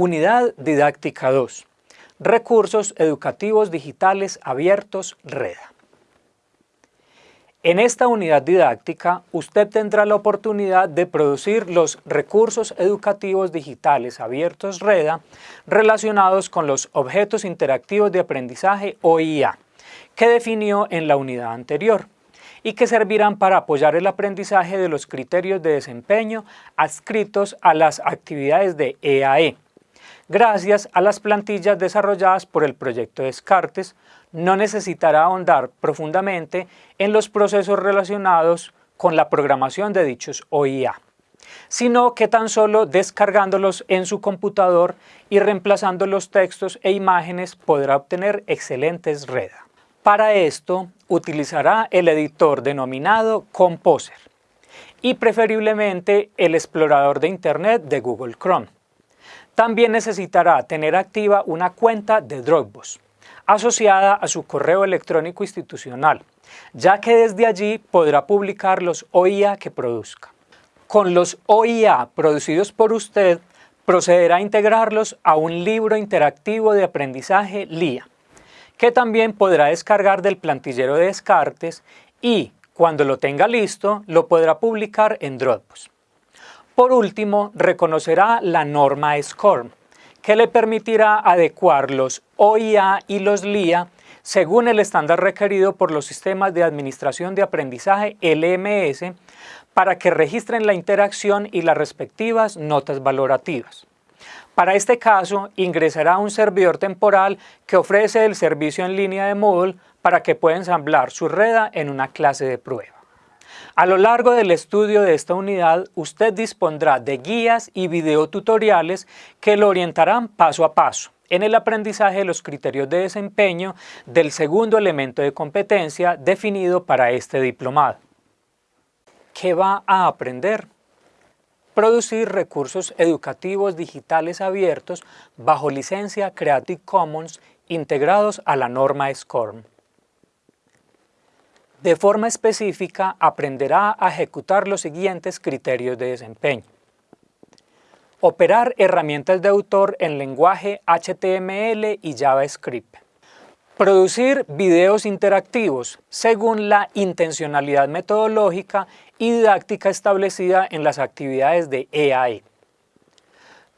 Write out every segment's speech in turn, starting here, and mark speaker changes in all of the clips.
Speaker 1: Unidad Didáctica 2. Recursos Educativos Digitales Abiertos REDA. En esta unidad didáctica, usted tendrá la oportunidad de producir los recursos educativos digitales abiertos REDA relacionados con los objetos interactivos de aprendizaje OIA, que definió en la unidad anterior y que servirán para apoyar el aprendizaje de los criterios de desempeño adscritos a las actividades de EAE, gracias a las plantillas desarrolladas por el proyecto Descartes, no necesitará ahondar profundamente en los procesos relacionados con la programación de dichos OIA, sino que tan solo descargándolos en su computador y reemplazando los textos e imágenes podrá obtener excelentes REDA. Para esto utilizará el editor denominado Composer y preferiblemente el explorador de Internet de Google Chrome. También necesitará tener activa una cuenta de Dropbox asociada a su correo electrónico institucional, ya que desde allí podrá publicar los OIA que produzca. Con los OIA producidos por usted, procederá a integrarlos a un libro interactivo de aprendizaje LIA, que también podrá descargar del plantillero de Descartes y, cuando lo tenga listo, lo podrá publicar en Dropbox. Por último, reconocerá la norma SCORM, que le permitirá adecuar los OIA y los LIA según el estándar requerido por los sistemas de administración de aprendizaje LMS para que registren la interacción y las respectivas notas valorativas. Para este caso, ingresará un servidor temporal que ofrece el servicio en línea de Moodle para que pueda ensamblar su reda en una clase de prueba. A lo largo del estudio de esta unidad, usted dispondrá de guías y videotutoriales que lo orientarán paso a paso en el aprendizaje de los criterios de desempeño del segundo elemento de competencia definido para este diplomado. ¿Qué va a aprender? Producir recursos educativos digitales abiertos bajo licencia Creative Commons integrados a la norma SCORM. De forma específica, aprenderá a ejecutar los siguientes criterios de desempeño. Operar herramientas de autor en lenguaje HTML y JavaScript. Producir videos interactivos según la intencionalidad metodológica y didáctica establecida en las actividades de EAE.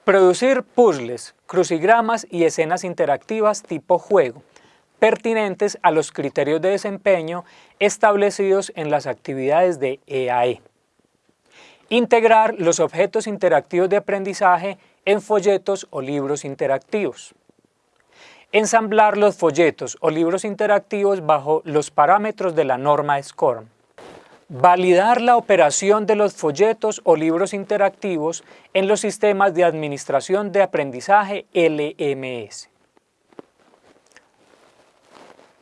Speaker 1: Producir puzzles, crucigramas y escenas interactivas tipo juego, pertinentes a los criterios de desempeño establecidos en las actividades de EAE. E. Integrar los objetos interactivos de aprendizaje en folletos o libros interactivos. Ensamblar los folletos o libros interactivos bajo los parámetros de la norma SCORM. Validar la operación de los folletos o libros interactivos en los sistemas de administración de aprendizaje LMS.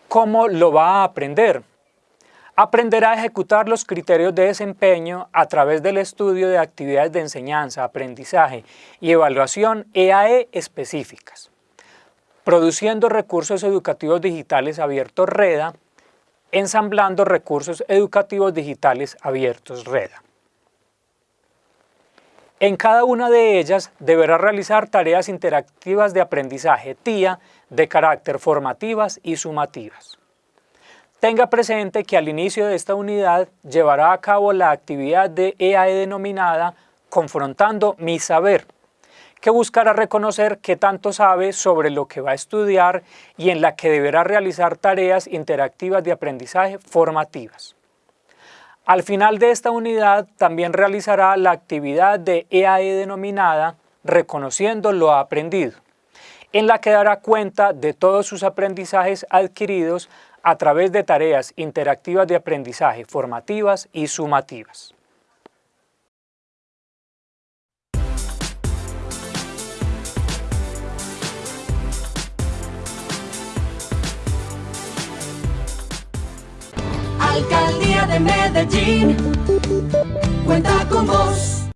Speaker 1: ¿Cómo lo va a aprender? Aprenderá a ejecutar los criterios de desempeño a través del estudio de actividades de enseñanza, aprendizaje y evaluación EAE e específicas, produciendo recursos educativos digitales abiertos REDA, ensamblando recursos educativos digitales abiertos REDA. En cada una de ellas deberá realizar tareas interactivas de aprendizaje TIA de carácter formativas y sumativas. Tenga presente que al inicio de esta unidad llevará a cabo la actividad de EAE e denominada Confrontando mi saber, que buscará reconocer qué tanto sabe sobre lo que va a estudiar y en la que deberá realizar tareas interactivas de aprendizaje formativas. Al final de esta unidad también realizará la actividad de EAE e denominada Reconociendo lo aprendido, en la que dará cuenta de todos sus aprendizajes adquiridos a través de tareas interactivas de aprendizaje formativas y sumativas.
Speaker 2: Alcaldía de Medellín, cuenta con vos.